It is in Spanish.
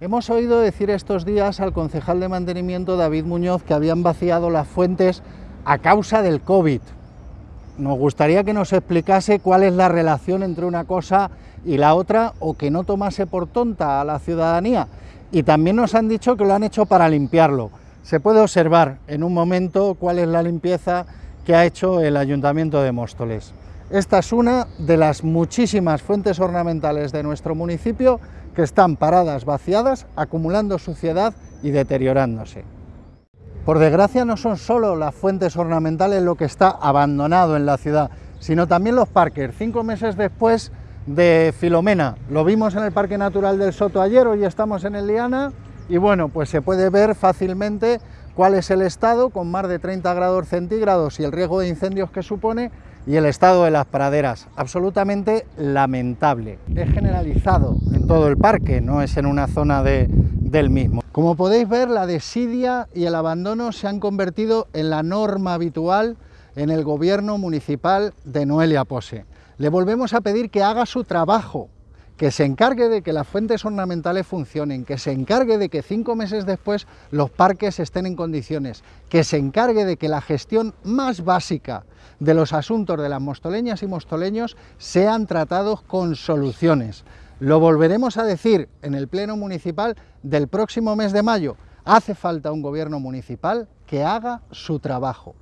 Hemos oído decir estos días al concejal de mantenimiento David Muñoz que habían vaciado las fuentes a causa del COVID. Nos gustaría que nos explicase cuál es la relación entre una cosa y la otra o que no tomase por tonta a la ciudadanía. Y también nos han dicho que lo han hecho para limpiarlo. Se puede observar en un momento cuál es la limpieza que ha hecho el Ayuntamiento de Móstoles. Esta es una de las muchísimas fuentes ornamentales de nuestro municipio que están paradas, vaciadas, acumulando suciedad y deteriorándose. Por desgracia no son solo las fuentes ornamentales lo que está abandonado en la ciudad, sino también los parques. Cinco meses después de Filomena, lo vimos en el Parque Natural del Soto ayer, hoy estamos en el Liana, y bueno, pues se puede ver fácilmente cuál es el estado, con más de 30 grados centígrados y el riesgo de incendios que supone, y el estado de las praderas, absolutamente lamentable. Es generalizado en todo el parque, no es en una zona de, del mismo. Como podéis ver, la desidia y el abandono se han convertido en la norma habitual en el gobierno municipal de Noelia Pose. Le volvemos a pedir que haga su trabajo, que se encargue de que las fuentes ornamentales funcionen, que se encargue de que cinco meses después los parques estén en condiciones, que se encargue de que la gestión más básica de los asuntos de las mostoleñas y mostoleños sean tratados con soluciones. Lo volveremos a decir en el Pleno Municipal del próximo mes de mayo. Hace falta un gobierno municipal que haga su trabajo.